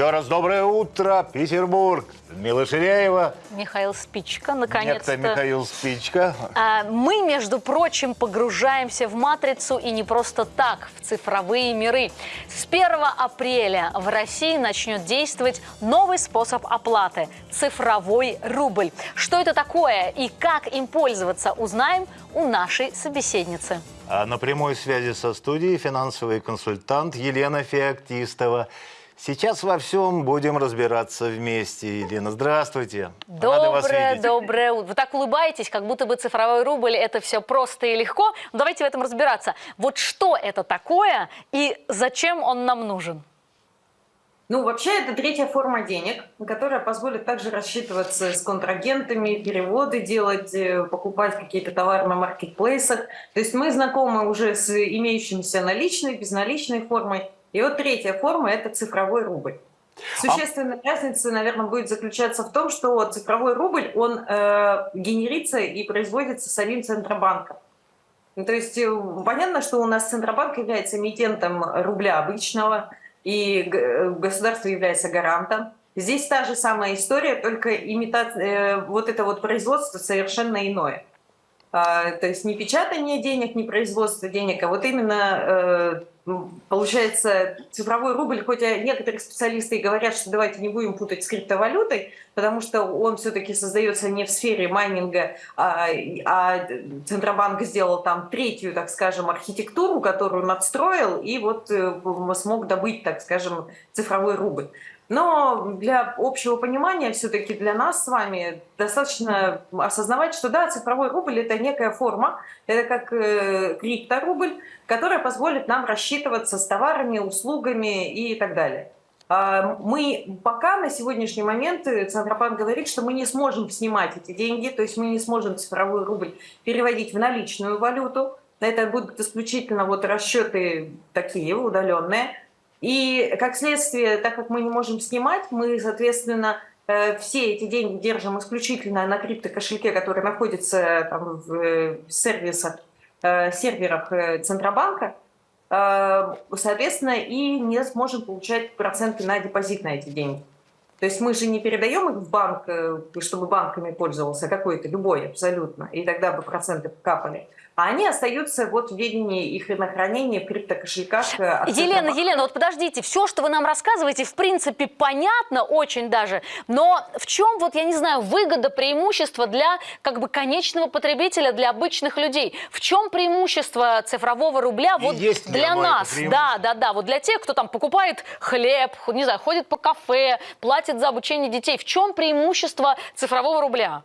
Еще раз доброе утро, Петербург. Мила Ширяева. Михаил Спичка, наконец-то. Это Михаил Спичка. А, Мы, между прочим, погружаемся в матрицу и не просто так, в цифровые миры. С 1 апреля в России начнет действовать новый способ оплаты – цифровой рубль. Что это такое и как им пользоваться, узнаем у нашей собеседницы. А на прямой связи со студией финансовый консультант Елена Феоктистова. Сейчас во всем будем разбираться вместе. Елена, здравствуйте. Доброе, доброе утро. Вы так улыбаетесь, как будто бы цифровой рубль – это все просто и легко. Ну, давайте в этом разбираться. Вот что это такое и зачем он нам нужен? Ну, вообще, это третья форма денег, которая позволит также рассчитываться с контрагентами, переводы делать, э, покупать какие-то товары на маркетплейсах. То есть мы знакомы уже с имеющимися наличной, безналичной формой. И вот третья форма – это цифровой рубль. Существенная разница, наверное, будет заключаться в том, что цифровой рубль, он э, генерится и производится самим Центробанком. Ну, То есть э, понятно, что у нас Центробанк является эмитентом рубля обычного, и э, государство является гарантом. Здесь та же самая история, только имитация, вот это вот производство совершенно иное. А, То есть не печатание денег, не производство денег, а вот именно э, получается цифровой рубль, хоть и некоторые специалисты и говорят, что давайте не будем путать с криптовалютой, потому что он все-таки создается не в сфере майнинга, а, а Центробанк сделал там третью, так скажем, архитектуру, которую надстроил, и вот э, смог добыть, так скажем, цифровой рубль. Но для общего понимания все-таки для нас с вами достаточно осознавать, что да, цифровой рубль это некая форма, это как э, крипторубль, которая позволит нам рассчитываться с товарами, услугами и так далее. А, Мы пока на сегодняшний момент э, Центробанк говорит, что мы не сможем снимать эти деньги, то есть мы не сможем цифровой рубль переводить в наличную валюту. Это будут исключительно вот расчеты такие удаленные. И как следствие, так как мы не можем снимать, мы, соответственно, э, все эти деньги держим исключительно на криптокошельке, который находится там, в э, сервисах, серверах Центробанка, соответственно, и не сможем получать проценты на депозит на эти деньги. То есть мы же не передаем их в банк, э, чтобы банками пользовался какой-то, любой абсолютно, и тогда бы проценты капали. А они остаются вот в ведении их на хранении в криптокошельках. э, Елена. Елена, вот подождите, все, что вы нам рассказываете, в принципе, понятно очень даже, но в чем, вот я не знаю, выгода, преимущество для как бы конечного потребителя, для обычных людей? В чем преимущество цифрового рубля И вот есть для нас? Да, да, да, вот для тех, кто там покупает хлеб, не знаю, ходит по кафе, платит за обучение детей. В чем преимущество цифрового рубля?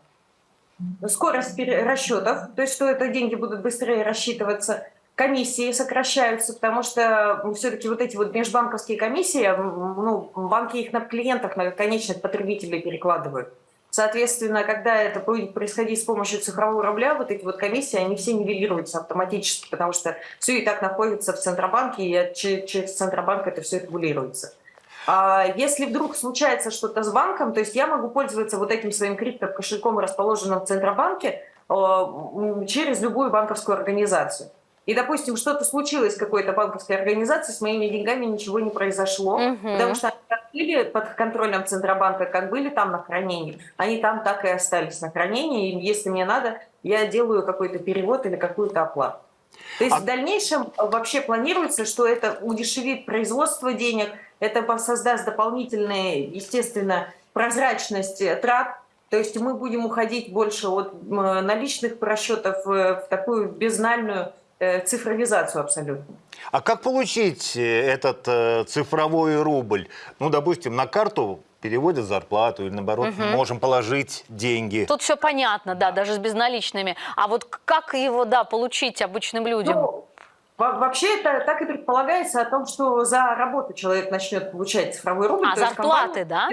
Скорость расчетов, то есть что это деньги будут быстрее рассчитываться, комиссии сокращаются, потому что все-таки вот эти вот межбанковские комиссии, ну, банки их на клиентах, на конечных потребителей перекладывают. Соответственно, когда это будет происходить с помощью цифрового рубля, вот эти вот комиссии, они все нивелируются автоматически, потому что все и так находится в Центробанке, и че- через Центробанк это все регулируется. А если вдруг случается что-то с банком, то есть я могу пользоваться вот этим своим криптокошельком, расположенным в Центробанке, э, через любую банковскую организацию. И, допустим, что-то случилось с какой-то банковской организацией, с моими деньгами ничего не произошло, Мгм. потому что они как были под контролем Центробанка, как были там на хранении, они там так и остались на хранении, и если мне надо, я делаю какой-то перевод или какую-то оплату. То есть А- в дальнейшем вообще планируется, что это удешевит производство денег, это создаст дополнительные, естественно, прозрачность э, трат. То есть мы будем уходить больше от м, наличных расчетов э, в такую безнальную э, цифровизацию абсолютно. А как получить э, этот э, цифровой рубль? Ну, допустим, на карту переводят зарплату или, наоборот, можем положить деньги. Тут все понятно, да, даже с безналичными. А вот как его, да, получить обычным людям? Ну, во- вообще это так и предполагается о том, что за работу человек начнет получать цифровой рубль. а, зарплаты, компания- да?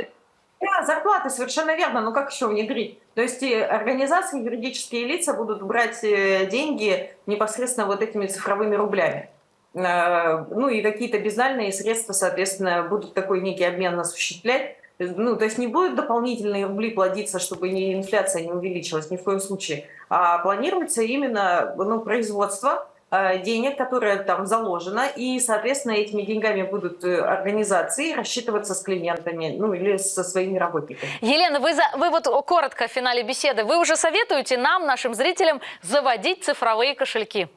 Да, зарплаты, совершенно верно. Ну как еще внедрить? То есть и организации, юридические лица будут брать э, деньги непосредственно вот этими цифровыми рублями. Э, Ну и какие-то безнальные средства, соответственно, будут такой некий обмен осуществлять. Ну, то есть не будут дополнительные рубли плодиться, чтобы не, инфляция не увеличилась ни в коем случае, а планируется именно ну, производство, э, денег, которая там заложена, и, соответственно, этими деньгами будут э, организации рассчитываться с клиентами, ну или со своими работниками. Елена, вы, за, вы вот коротко в финале беседы, вы уже советуете нам, нашим зрителям, заводить цифровые кошельки?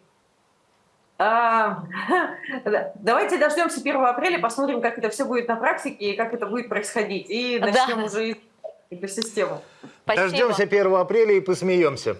А, давайте дождемся 1 апреля, посмотрим, как это все будет на практике и как это будет происходить. И начнем Да. уже эту систему. Спасибо. Дождемся 1 апреля и посмеемся.